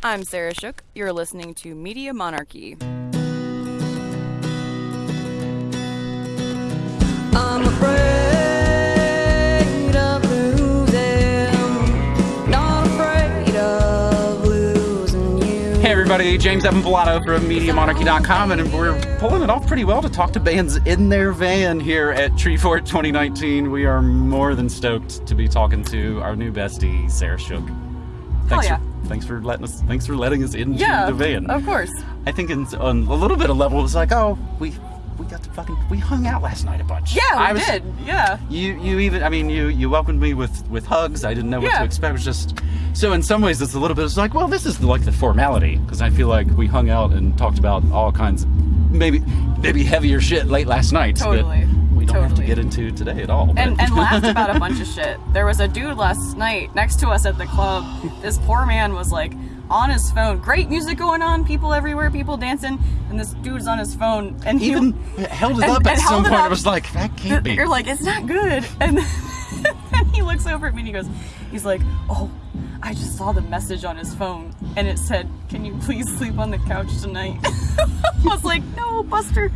I'm Sarah Shook. You're listening to Media Monarchy. I'm afraid of losing, not afraid of losing you. Hey everybody, James Evan Pilato from MediaMonarchy.com, and we're pulling it off pretty well to talk to bands in their van here at Treefort 2019. We are more than stoked to be talking to our new bestie, Sarah Shook. Thanks oh, yeah. for thanks for letting us thanks for letting us into Yeah, the van. of course. I think in, on a little bit of level, it was like, oh, we we got to fucking we hung out last night a bunch. Yeah, we I was, did. Yeah. You you even I mean you you welcomed me with with hugs. I didn't know what Yeah. to expect. It was just so in some ways it's a little bit. It's like well this is like the formality because I feel like we hung out and talked about all kinds of maybe maybe heavier shit late last night. Totally. That don't have to Totally. get into today at all. And, and laughed about a bunch of shit. There was a dude last night next to us at the club. This poor man was like on his phone. Great music going on, people everywhere, people dancing, and this dude's on his phone. And he even held it and- up at some it point. I up. was like that can't be. You're like, it's not good. And then he looks over at me and he goes, he's like, oh, I just saw the message on his phone and it said, can you please sleep on the couch tonight? I was like, no, Buster.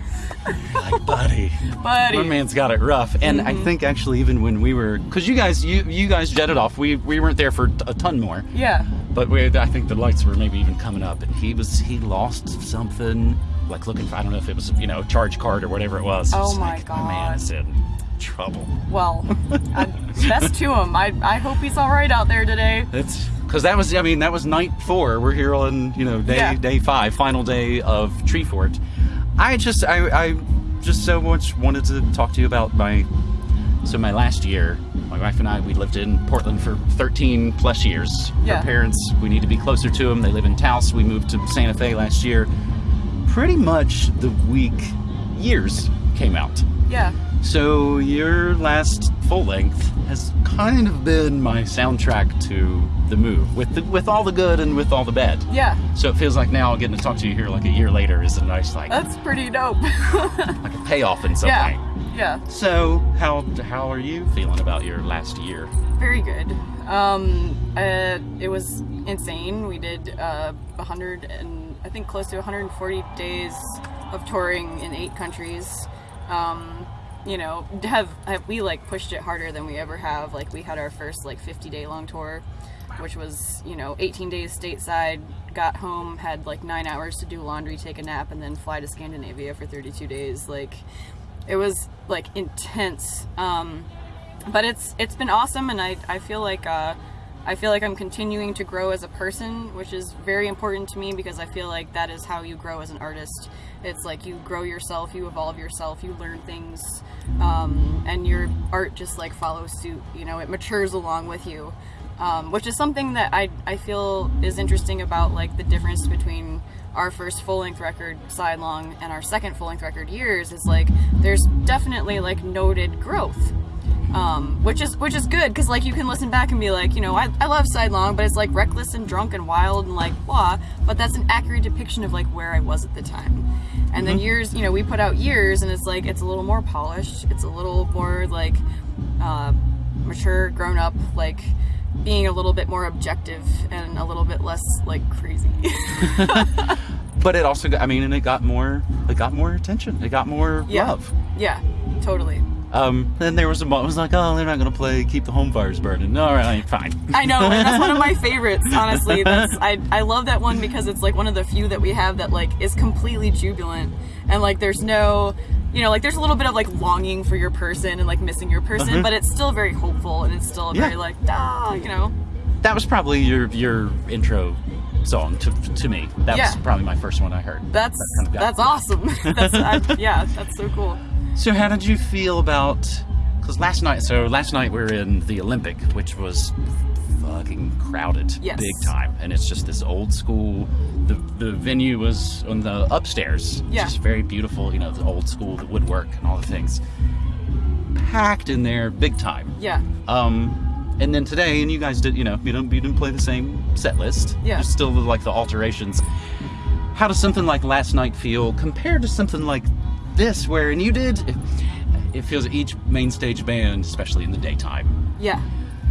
like, buddy. Buddy. My man's got it rough, and I Mm-hmm. think actually even when we were, because you guys, you you guys jetted off. We we weren't there for a ton more, Yeah. but we I think the lights were maybe even coming up, and he was he lost something, like looking for I don't know if it was you know a charge card or whatever it was. Oh It's my like, my man is in trouble. Well, I, best to him. I, I hope he's all right out there today. It's because that was I mean that was night four. We're here on you know day Yeah. day five, final day of Treefort. I just I, I just so much wanted to talk to you about my so my last year. My wife and I we lived in Portland for 13 plus years. Yeah. Our parents we need to be closer to them. They live in Taos. We moved to Santa Fe last year. Pretty much the week years came out. Yeah. So your last full length has kind of been my soundtrack to the move, with the, with all the good and with all the bad. Yeah. So it feels like now getting to talk to you here like a year later is a nice like That's pretty dope. like a payoff in some yeah. way. Yeah. So how how are you feeling about your last year? Very good. Um, uh, it was insane. We did uh, 100 and I think close to 140 days of touring in eight countries. Um, you know, have, have we like pushed it harder than we ever have? Like we had our first like 50 day long tour, which was you know 18 days stateside. Got home, had like nine hours to do laundry, take a nap, and then fly to Scandinavia for 32 days. Like it was like intense. Um, but it's it's been awesome and I, I feel like uh, I feel like I'm continuing to grow as a person which is very important to me because I feel like that is how you grow as an artist. It's like you grow yourself you evolve yourself you learn things um, and your art just like follows suit you know it matures along with you um, which is something that I, I feel is interesting about like the difference between our first full-length record sidelong and our second full-length record years is like there's definitely like noted growth um, which is which is good because like you can listen back and be like, you know, I, I love sidelong, but it's like reckless and drunk and wild and like blah. But that's an accurate depiction of like where I was at the time. And then years, you know, we put out years, and it's like it's a little more polished. It's a little more like uh, mature, grown up, like being a little bit more objective and a little bit less like crazy. But it also got, I mean and it got more it got more attention. It got more Yeah. love. yeah, totally. Um, then there was a moment it was like, oh, they're not gonna play "Keep the Home Fires Burning." All right, fine. I know, and that's one of my favorites. Honestly, that's I I love that one because it's like one of the few that we have that like is completely jubilant and like there's no, you know, like there's a little bit of like longing for your person and like missing your person, but it's still very hopeful and it's still very Yeah. like ah, you know. That was probably your your intro song to to me. That was probably my first one I heard. That's That kind of that's awesome. that's I, yeah, that's so cool. So how did you feel about? Because last night, so last night we were in the Olympic, which was fucking crowded, Yes. big time, and it's just this old school. The the venue was on the upstairs, Yeah. just very beautiful. You know, the old school, the woodwork, and all the things. Packed in there, big time. Yeah. Um, and then today, and you guys did, you know, you don't, you didn't play the same set list. Yeah. Just still like the alterations. How does something like last night feel compared to something like this, where and you did? It, it feels each main stage band, especially in the daytime, Yeah.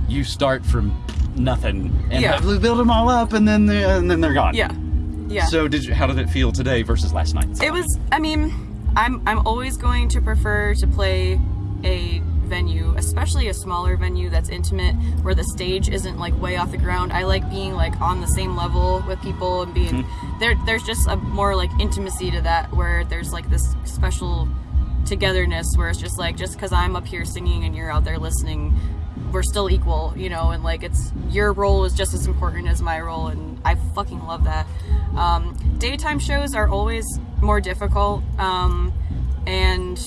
you start from nothing, and Yeah. build them all up, and then they, and then they're gone. Yeah. Yeah. So did you, how did it feel today versus last night? It was. I mean, I'm I'm always going to prefer to play a venue, especially a smaller venue that's intimate, where the stage isn't like way off the ground. I like being like on the same level with people and being there. There's just a more like intimacy to that, where there's like this special togetherness, where it's just like just because I'm up here singing and you're out there listening. We're still equal, you know, and like it's your role is just as important as my role, and I fucking love that. Um, daytime shows are always more difficult, um, and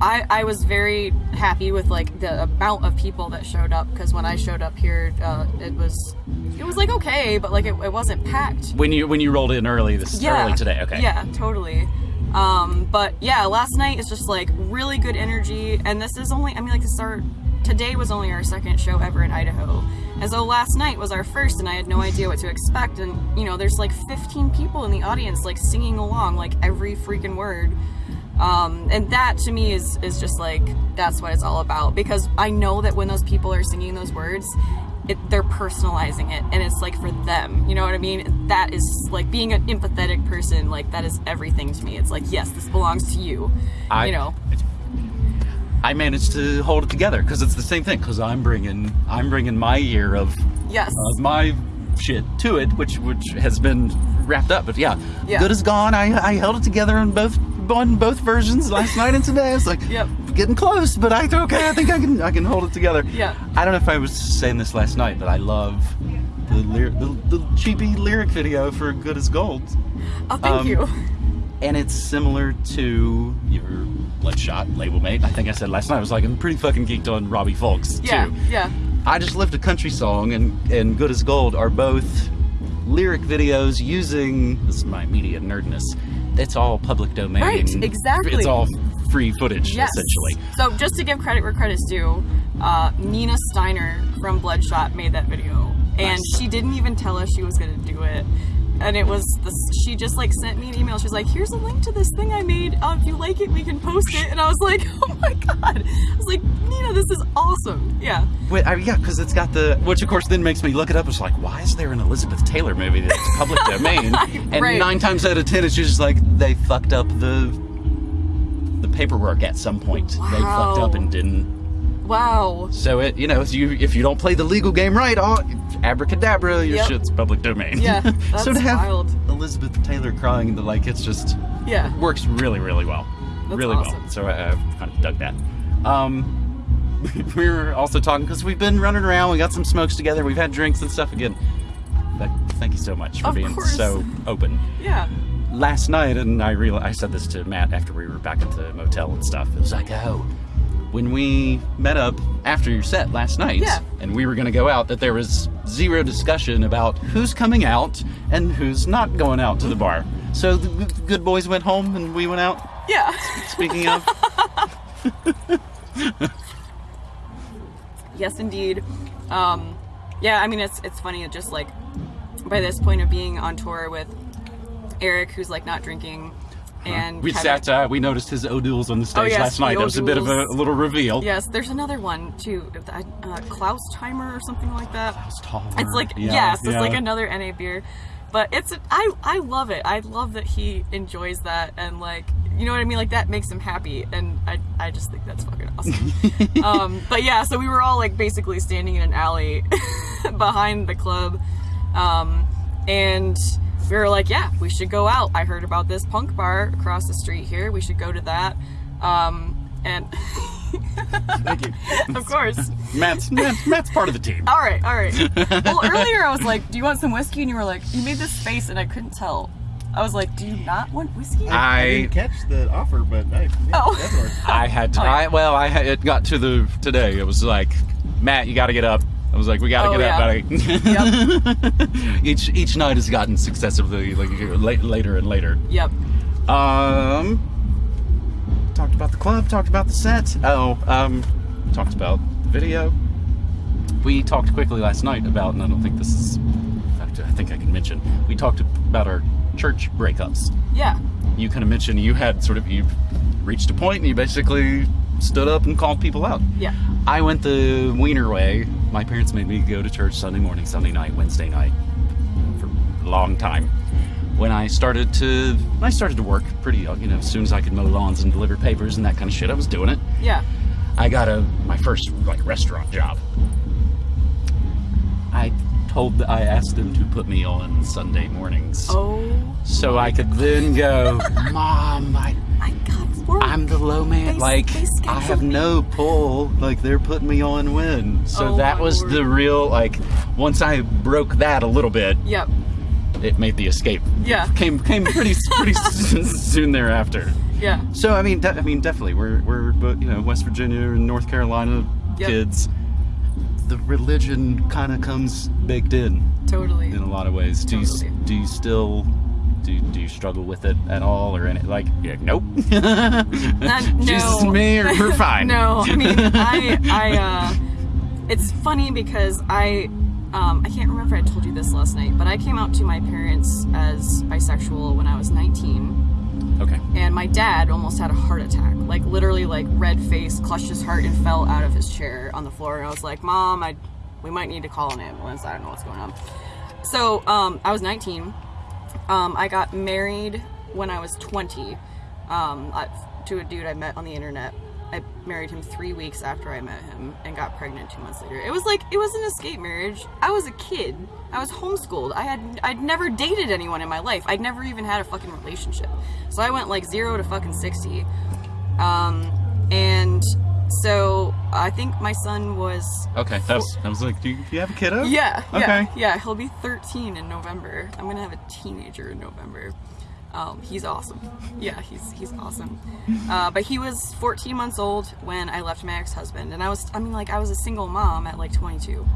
I, I was very happy with like the amount of people that showed up because when I showed up here, uh, it was it was like okay, but like it, it wasn't packed. when you when you rolled in early this early today. Okay. Yeah, totally. Um, but yeah, last night is just like really good energy, and this is only I mean like this is our today was only our second show ever in Idaho, and so last night was our first, and I had no idea what to expect, and you know there's like 15 people in the audience like singing along like every freaking word. Um, and that to me is is just like that's what it's all about because I know that when those people are singing those words, it, they're personalizing it and it's like for them. You know what I mean? That is like being an empathetic person. Like that is everything to me. It's like yes, this belongs to you. I- you know. I managed to hold it together because it's the same thing. Because I'm bringing I'm bringing my year of Yes. of my shit to it, which which has been wrapped up. But yeah, Yeah. good is gone. I I held it together on both on both versions last night and today. I was like, Yep. getting close, but I okay. I think I can I can hold it together. Yeah. I don't know if I was saying this last night, but I love the lyric the, the cheapy lyric video for "Good as Gold." oh, thank um, you. and it's similar to your Bloodshot label mate. I think I said last night. I was like, I'm pretty fucking geeked on Robbie Fulks Yeah. too. Yeah. I just lived a country song, and and Good as Gold are both lyric videos using this is my media nerdness. It's all public domain. Right, exactly. It's all free footage Yes. essentially. So just to give credit where credit's due, uh, Nina Steiner from Bloodshot made that video, and Nice. she didn't even tell us she was gonna do it. And it was this. She just like sent me an email. She's like, "Here's a link to this thing I made. Uh, if you like it, we can post it." And I was like, "Oh my god!" I was like, "Nina, this is awesome." Yeah. Wait, I, yeah, because it's got the which of course then makes me look it up. It's like, why is there an Elizabeth Taylor movie that's public domain? And Right. nine times out of ten, it's just like they fucked up the the paperwork at some point. They fucked up and didn't. Wow. So it, you know, if you if you don't play the legal game right, oh, abracadabra, your Yep. shit's public domain. Yeah, so to have wild. Elizabeth Taylor crying, the like, it's just Yeah. works really, really well. That's really well. So I, I've kind of dug that. Um, we were also talking because we've been running around. We got some smokes together. We've had drinks and stuff again. But thank you so much for Of being course. so open. Yeah. Last night, and I real I said this to Matt after we were back at the motel and stuff. It was like, oh, when we met up after your set last night, Yeah. and we were going to go out, that there was zero discussion about who's coming out and who's not going out to the bar. So the good boys went home, and we went out. Yeah. Speaking of. Yes, indeed. Um, yeah, I mean, it's it's funny. It just like by this point of being on tour with Eric, who's like not drinking, and We Kevin- sat. Uh, we noticed his O'Doul's on the stage Oh, yes, last night. the That was a bit of a, O'Doul's. little reveal. Yes, there's another one too, uh, Klaus Timer or something like that. It's taller. It's like Yeah, yes, it's like another NA beer, but it's I I love it. I love that he enjoys that and like you know what I mean. Like that makes him happy, and I I just think that's fucking awesome. um, but yeah, so we were all like basically standing in an alley behind the club, um, and we were like, yeah, we should go out. I heard about this punk bar across the street here. We should go to that. Um, and Thank you. of course. Matt's, Matt's Matt's part of the team. All right, all right. Well, earlier I was like, "Do you want some whiskey?" And you were like, "You made this face," and I couldn't tell. I was like, "Do you not want whiskey?" I- I didn't catch the offer, but I, yeah, Oh. I had to. Oh, yeah. I well, I had, it got to the today. It was like, Matt, you got to get up. I was like, we got to Oh, get yeah. up, buddy. each each night has gotten successively like la- later and later. Yep. Um, talked about the club. Talked about the set. Oh, um, talked about the video. We talked quickly last night about, and I don't think this is. In fact, I think I can mention. We talked about our church breakups. Yeah. You kind of mentioned you had sort of you reached a point and you basically stood up and called people out. Yeah. I went the Wiener way my parents made me go to church Sunday morning, Sunday night, Wednesday night for a long time. When I started to, when I started to work pretty, young, you know, as soon as I could mow lawns and deliver papers and that kind of shit, I was doing it. Yeah. I got a my first like restaurant job. I told I asked them to put me on Sunday mornings. Oh. So I could then go, Mom, I, I got work. I'm the low man. They- like they I have me. no pull. Like they're putting me on when. So Oh, that was Lord. the real like. Once I broke that a little bit, Yep. it made the escape. Yeah. Came came pretty pretty soon thereafter. Yeah. So I mean, I mean, definitely, we're we're but you know West Virginia and North Carolina Yep. kids. The religion kind of comes baked in Totally. in a lot of ways. Do you do you still do, do you struggle with it at all or any like yeah, nope Jesus no. me or we're fine no, I mean, I, I, uh, it's funny because I, um, I can't remember if I told you this last night, but I came out to my parents as bisexual when I was 19, okay and my dad almost had a heart attack, like literally, like red face, clutched his heart, and fell out of his chair on the floor. And I was like, Mom, I, we might need to call an ambulance. I don't know what's going on. So, um, I was 19. Um, I got married when I was 20 um, to a dude I met on the internet. I married him three weeks after I met him and got pregnant two months later. It was like it was an escape marriage. I was a kid. I was homeschooled. I had I'd never dated anyone in my life. I'd never even had a fucking relationship. So I went like zero to fucking sixty. Um, and so I think my son was okay that's I was like do you, do you have a kiddo yeah, yeah, Okay. yeah. He'll be 13 in November. I'm gonna have a teenager in November. Um, he's awesome. Yeah, he's he's awesome. Uh, but he was 14 months old when I left my ex-husband, and I was I mean like I was a single mom at like 22.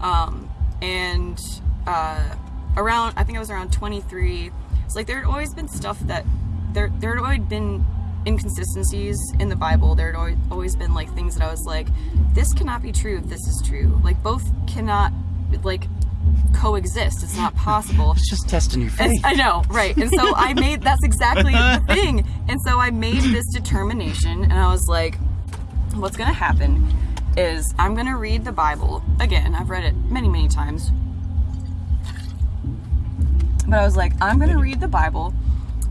Um, and uh, around I think I was around 23. It's like there had always been stuff that there there had always been inconsistencies in the Bible. There had always, always been like things that I was like, this cannot be true if this is true. Like both cannot like coexist. It's not possible. it's just testing your faith I know, right. And so I made that's exactly the thing. And so I made this determination and I was like, what's gonna happen is I'm gonna read the Bible. Again, I've read it many, many times. But I was like, I'm gonna read the Bible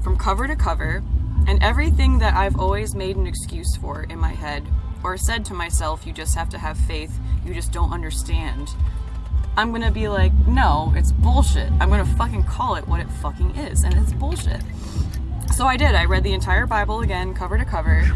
from cover to cover, and everything that I've always made an excuse for in my head, or said to myself, you just have to have faith, you just don't understand. I'm gonna be like, no, it's bullshit. I'm gonna fucking call it what it fucking is, and it's bullshit. So I did. I read the entire Bible again, cover to cover,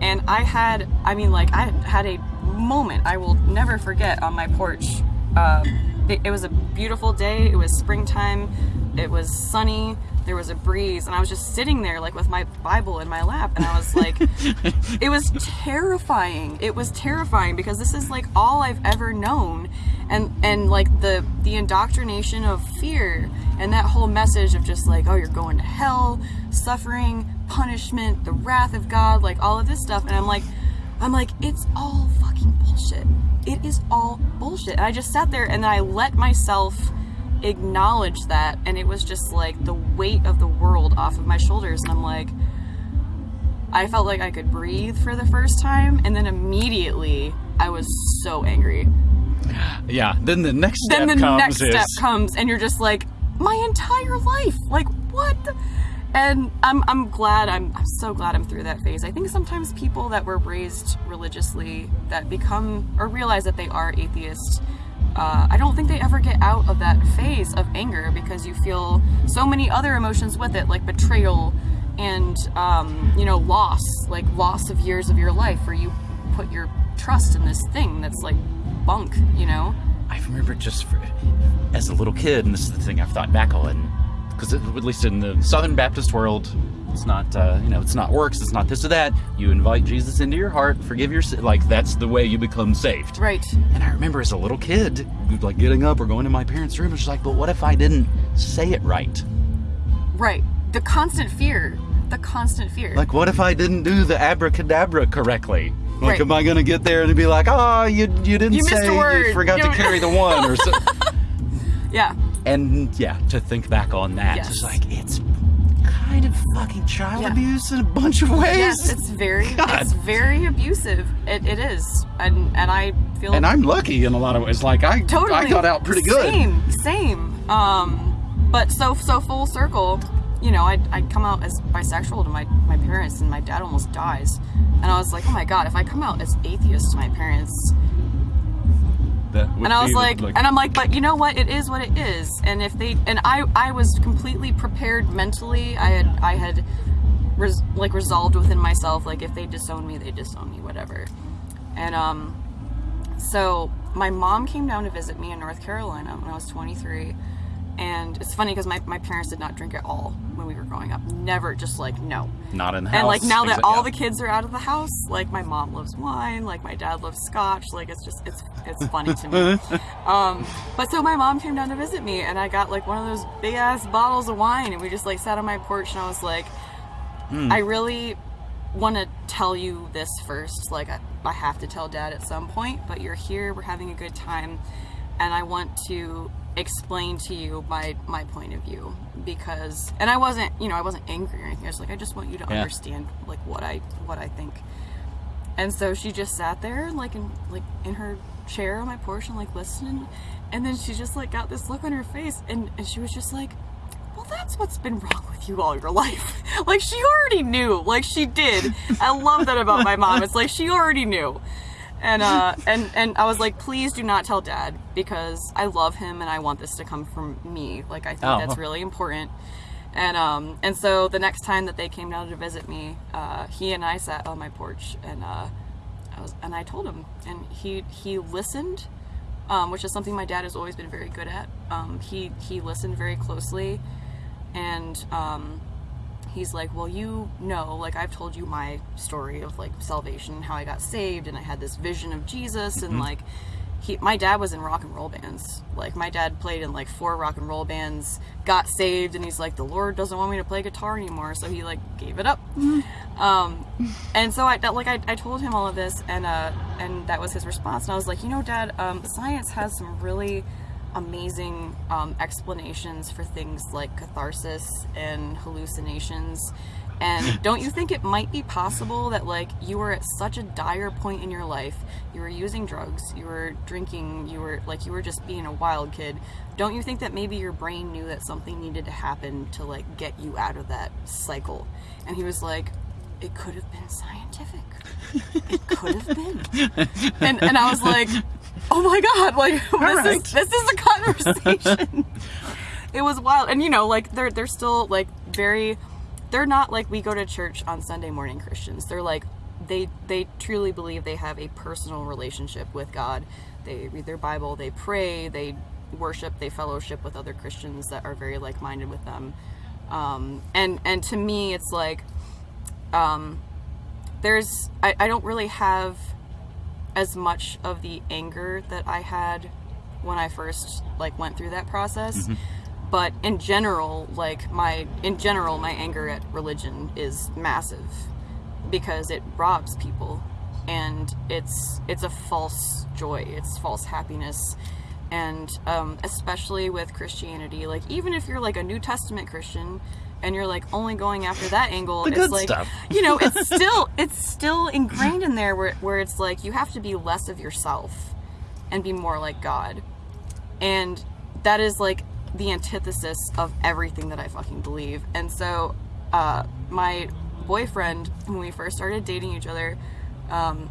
and I had, I mean, like, I had a moment I will never forget on my porch. Um, it, it was a beautiful day. It was springtime. It was sunny. There was a breeze, and I was just sitting there, like, with my Bible in my lap, and I was like, it was terrifying. It was terrifying because this is like all I've ever known, and and like the the indoctrination of fear and that whole message of just like, oh, you're going to hell, suffering, punishment, the wrath of God, like all of this stuff, and I'm like, I'm like, it's all fucking bullshit. It is all bullshit. And I just sat there and then I let myself acknowledge that, and it was just like the weight of the world off of my shoulders, and I'm like. I felt like I could breathe for the first time, and then immediately I was so angry. yeah then the next step then the comes next is step comes, and you're just like, my entire life, like what? And I'm I'm glad I'm I'm so glad I'm through that phase. I think sometimes people that were raised religiously that become or realize that they are atheists. Uh, I don't think they ever get out of that phase of anger because you feel so many other emotions with it, like betrayal and um, you know loss, like loss of years of your life, where you put your trust in this thing that's like bunk, you know. I remember just for, as a little kid, and this is the thing I've thought back on, because at least in the Southern Baptist world, it's not uh, you know it's not works, it's not this or that. You invite Jesus into your heart, forgive your like that's the way you become saved. Right. And I remember as a little kid, like getting up or going to my parents' room, it's like, but what if I didn't say it right? Right. The constant fear. The constant fear. Like, what if I didn't do the abracadabra correctly? Like, Right. am I gonna get there and be like, oh, you you didn't You say you forgot You to carry the one or so? yeah. and yeah, to think back on that, Yes. it's like it's kind of fucking child Yeah. abuse in a bunch of ways. Yes, it's very, God. it's very abusive. It, it is, and and I feel and I'm lucky in a lot of ways. Like I, totally I got out pretty good. Same, same. Um, but so so full circle, you know, I I come out as bisexual to my my parents, and my dad almost dies, and I was like, oh my god, if I come out as atheist to my parents, That and I was be like, and I'm like, but you know what? It is what it is. And if they, and I, I was completely prepared mentally. I had, I had, res, like resolved within myself, like if they disown me, they disown me, whatever. And um, so my mom came down to visit me in North Carolina when I was 23. And it's funny because my, my parents did not drink at all when we were growing up. Never, just like no. not in the house. And like now that all the kids are out of the house, like my mom loves wine, like my dad loves scotch, like it's just it's it's funny to me. um, but so my mom came down to visit me, and I got like one of those big ass bottles of wine, and we just like sat on my porch, and I was like, Hmm. I really want to tell you this first. Like I, I have to tell dad at some point, but you're here, we're having a good time, and I want to explain to you my my point of view because and I wasn't you know I wasn't angry or anything. I was like I just want you to Yeah. understand like what I what I think. And so she just sat there like in like in her chair on my porch and like listening. And then she just like got this look on her face and, and she was just like well that's what's been wrong with you all your life. Like she already knew. Like she did. I love that about my mom. It's like she already knew and uh and and i was like please do not tell dad because i love him and i want this to come from me like i think Oh. that's really important and um and so the next time that they came down to visit me uh he and i sat on my porch and uh I was, and I told him, and he he listened, um, which is something my dad has always been very good at. Um, he he listened very closely, and um, he's like, well, you know, like I've told you my story of like salvation, and how I got saved, and I had this vision of Jesus, and like he, my dad was in rock and roll bands. Like my dad played in like four rock and roll bands, got saved, and he's like, the Lord doesn't want me to play guitar anymore, so he like gave it up. Um, and so I that- like I, I told him all of this, and uh, and that was his response. And I was like, you know, Dad, um, science has some really amazing um, explanations for things like catharsis and hallucinations. And don't you think it might be possible that like you were at such a dire point in your life, you were using drugs, you were drinking, you were like you were just being a wild kid. Don't you think that maybe your brain knew that something needed to happen to like get you out of that cycle? And he was like, it could have been scientific. It could have been. And and I was like, oh my god, like this right. is this is a conversation. it was wild. And you know, like they're they're still like very they're not like we go to church on Sunday morning Christians. They're like they they truly believe they have a personal relationship with God. They read their Bible, they pray, they worship, they fellowship with other Christians that are very like minded with them. Um, and and to me, it's like um, there's I, I don't really have as much of the anger that I had when I first like went through that process. But in general, like my in general, my anger at religion is massive because it robs people and it's it's a false joy, it's false happiness. And um, especially with Christianity, like even if you're like a New Testament Christian and you're like only going after that angle, The it's like stuff. you know, it's still it's still ingrained in there where where it's like you have to be less of yourself and be more like God. And that is like the antithesis of everything that I fucking believe. And so uh my boyfriend when we first started dating each other, um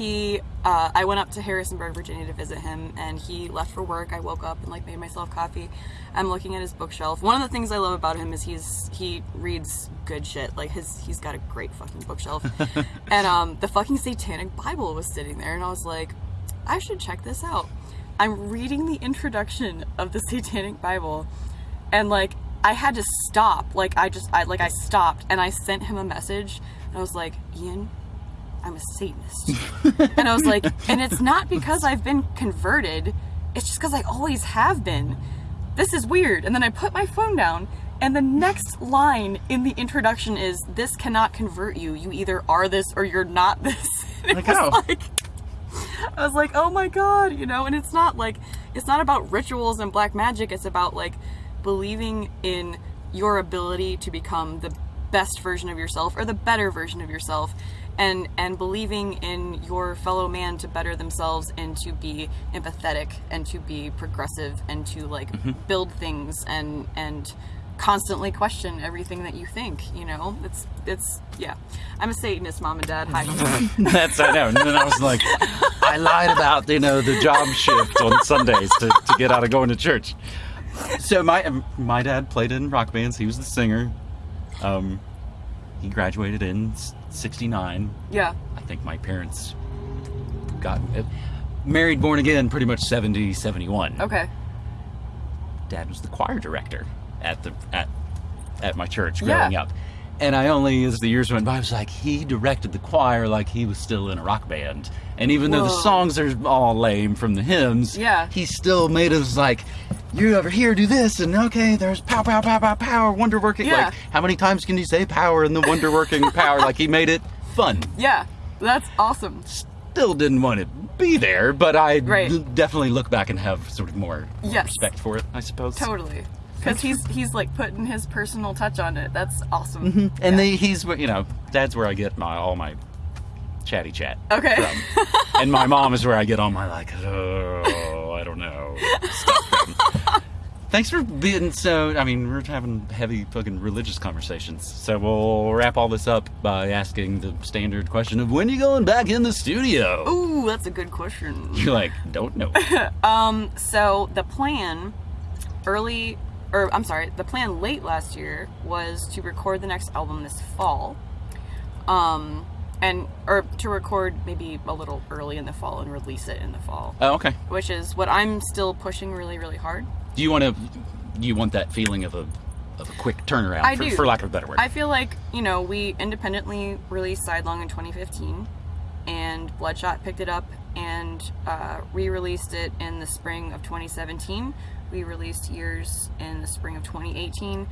he uh, i went up to harrisonburg virginia to visit him and he left for work. I woke up and like made myself coffee. I'm looking at his bookshelf. One of the things i love about him is he's he reads good shit. Like his he's got a great fucking bookshelf. And um the fucking satanic bible was sitting there and i was like i should check this out. I'm reading the introduction of the satanic bible and like i had to stop. Like i just i like i stopped and i sent him a message. And i was like ian I'm a Satanist. and I was like, and it's not because I've been converted, it's just because I always have been. This is weird. And then I put my phone down, and the next line in the introduction is, This cannot convert you. You either are this or you're not this. Like, oh. like, I was like, oh my god, you know, and it's not like, it's not about rituals and black magic, it's about like believing in your ability to become the best version of yourself or the better version of yourself and and believing in your fellow man to better themselves and to be empathetic and to be progressive and to like build things and and constantly question everything that you think you know it's it's yeah i'm a satanist mom and dad hi That's I know. And then I was like, I lied about you know the job shift on Sundays to, to get out of going to church. So my my dad played in rock bands. He was the singer. Um, he graduated in '69. yeah I think my parents got uh, married, born again, pretty much 70, 71. okay Dad was the choir director at the at at my church Yeah. growing up. And I only, as the years went by, was like, he directed the choir like he was still in a rock band. And even though the songs are all lame from the hymns, Yeah. he still made us like, you over here do this, and okay, there's pow, pow, pow, pow, power, wonder working. Yeah. Like, how many times can you say power and the wonder working power? Like, he made it fun. yeah that's awesome Still didn't want to be there, but I Right. definitely look back and have sort of more Yes. respect for it, I suppose. totally because he's he's like putting his personal touch on it that's awesome And Yeah. they, he's, you know, dad's where I get my all my chatty chat. okay and my mom is where I get all my like, oh, I don't know. Thanks for being so. I mean, we're having heavy fucking religious conversations, so we'll wrap all this up by asking the standard question of when are you going back in the studio. ooh that's a good question You're like, don't know. um, So the plan early, or I'm sorry, the plan late last year was to record the next album this fall. Um, and or to record maybe a little early in the fall and release it in the fall, oh, okay. which is what I'm still pushing really, really hard. Do you want to? You want that feeling of a of a quick turnaround, I for, do. for lack of a better word. I feel like you know we independently released Sidelong in 2015, and Bloodshot picked it up and uh, re-released it in the spring of 2017. We released Years in the spring of 2018,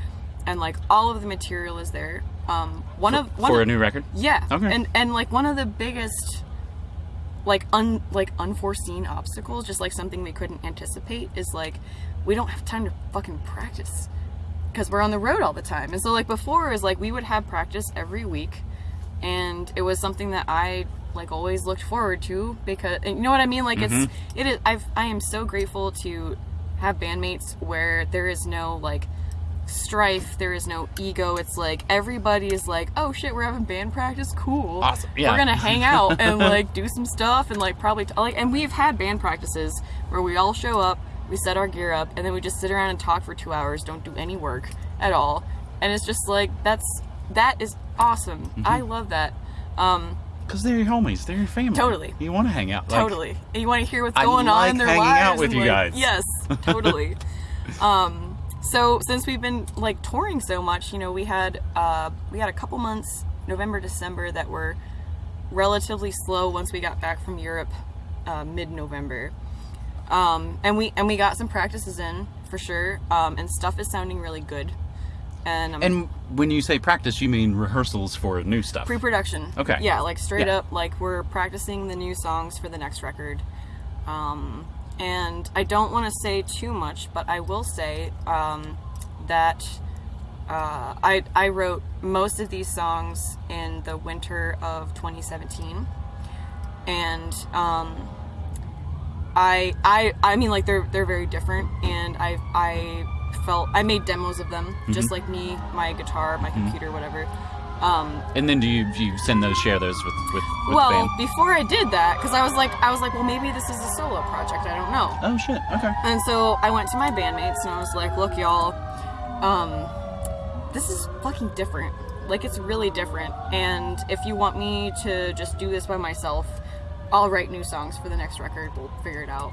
and like all of the material is there. Um, one of one for of, a new record. yeah, Okay. and and like one of the biggest like un like unforeseen obstacles, just like something we couldn't anticipate, is like we don't have time to fucking practice because we're on the road all the time. And so like before is like we would have practice every week, and it was something that I like always looked forward to because you know what I mean. Like it's it is I've I am so grateful to have bandmates where there is no like strife there is no ego. It's like everybody is like oh shit we're having band practice? Cool. Awesome, yeah. we're gonna hang out and like do some stuff and like probably t- like and we've had band practices where we all show up we set our gear up and then we just sit around and talk for two hours don't do any work at all. And it's just like that's that is awesome. Mm-hmm. i love that. Um Because they're your homies, they're your family. Totally. You want to hang out. Like, totally and you want to hear what's I going on like in their hanging lives out with you like- guys. yes totally um so since we've been like touring so much you know we had uh we had a couple months november december that were relatively slow once we got back from europe uh, mid-november um and we and we got some practices in for sure um and stuff is sounding really good and I'm And when you say practice, you mean rehearsals for new stuff. pre-production Okay. yeah like straight Yeah. up like we're practicing the new songs for the next record um, and i don't want to say too much but i will say um, that uh, I, I wrote most of these songs in the winter of 2017 and um, I, I I mean like they're they're very different and I I felt I made demos of them Mm-hmm. just like me my guitar my computer whatever um, and then do you do you send those, share those with with, with well before I did that because I was like I was like well maybe this is a solo project I don't know Oh shit. Okay. and so I went to my bandmates and I was like, look, y'all, um, this is fucking different. Like, it's really different. And if you want me to just do this by myself, I'll write new songs for the next record. We'll figure it out.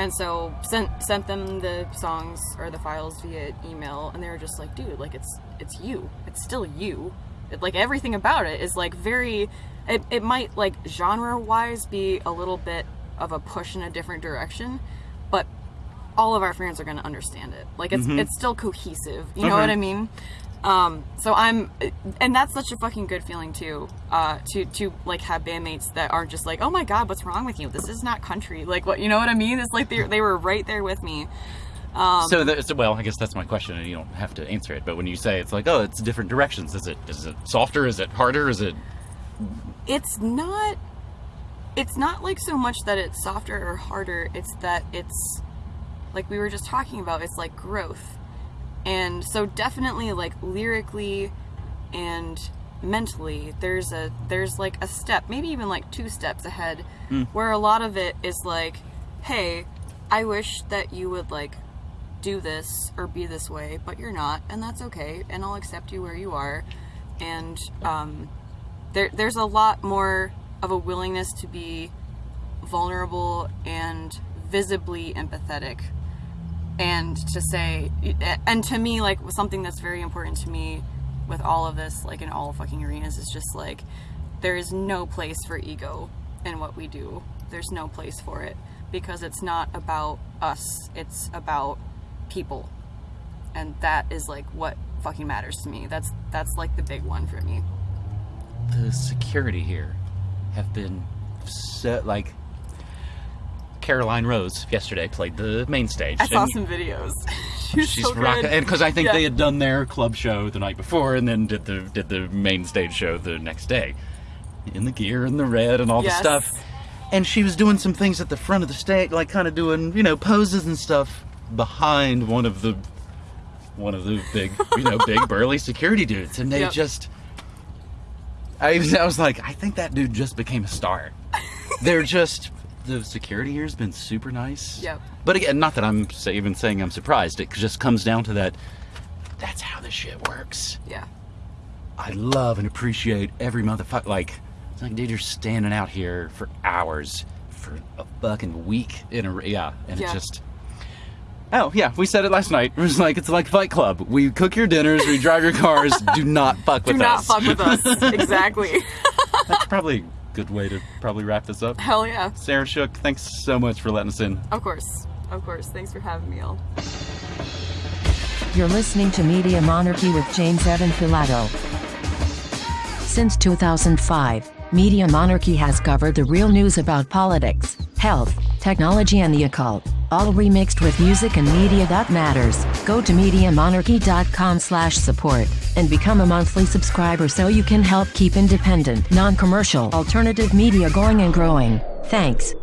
And so sent sent them the songs or the files via email, and they were just like, dude, like it's it's you. It's still you. It, like everything about it is like very. It, it might like genre wise be a little bit of a push in a different direction, but all of our fans are going to understand it. Like it's mm-hmm. it's still cohesive. You know what I mean? Um, so I'm, and that's such a fucking good feeling too. Uh, to to like have bandmates that aren't just like, oh my god, what's wrong with you? This is not country. Like what you know what I mean? It's like they they were right there with me. Um, so, the, so, well, I guess that's my question, and you don't have to answer it. But when you say it's like, oh, it's different directions. Is it is it softer? Is it harder? Is it it's not it's not like so much that it's softer or harder it's that it's like we were just talking about it's like growth and so definitely like lyrically and mentally there's a there's like a step maybe even like two steps ahead where a lot of it is like hey i wish that you would like do this or be this way but you're not and that's okay and i'll accept you where you are. And um there there's a lot more of a willingness to be vulnerable and visibly empathetic and to say and to me like something that's very important to me with all of this like in all fucking arenas is just like there is no place for ego in what we do. There's no place for it because it's not about us. It's about people. And that is like what fucking matters to me. That's that's like the big one for me. The security here have been so like Caroline Rose yesterday played the main stage. I saw some videos. she was She's so rocking, and because I think Yeah. they had done their club show the night before, and then did the did the main stage show the next day, in the gear and the red and all Yes. the stuff. And she was doing some things at the front of the stage, like kind of doing you know poses and stuff behind one of the one of the big you know big burly security dudes, and they Yep. just. I, was- I was like, I think that dude just became a star. They're just the security here's been super nice. Yep. But again, not that I'm even saying I'm surprised. It just comes down to that. That's how this shit works. Yeah. I love and appreciate every motherfucker. Like, it's like, dude, you're standing out here for hours for a fucking week in a yeah, and Yeah. it just. Oh yeah, we said it last night. It was like it's like Fight Club. We cook your dinners, we drive your cars. do not fuck with us. Do not us. fuck with us. exactly. That's probably good way to probably wrap this up. Hell yeah. Sarah Shook, thanks so much for letting us in. Of course. Of course. Thanks for having me, all. You're listening to Media Monarchy with James Evan Pilato. Since 2005, Media Monarchy has covered the real news about politics, health, technology, and the occult, all remixed with music and media that matters. Go to MediaMonarchy.com slash support and become a monthly subscriber so you can help keep independent, non-commercial, alternative media going and growing. Thanks.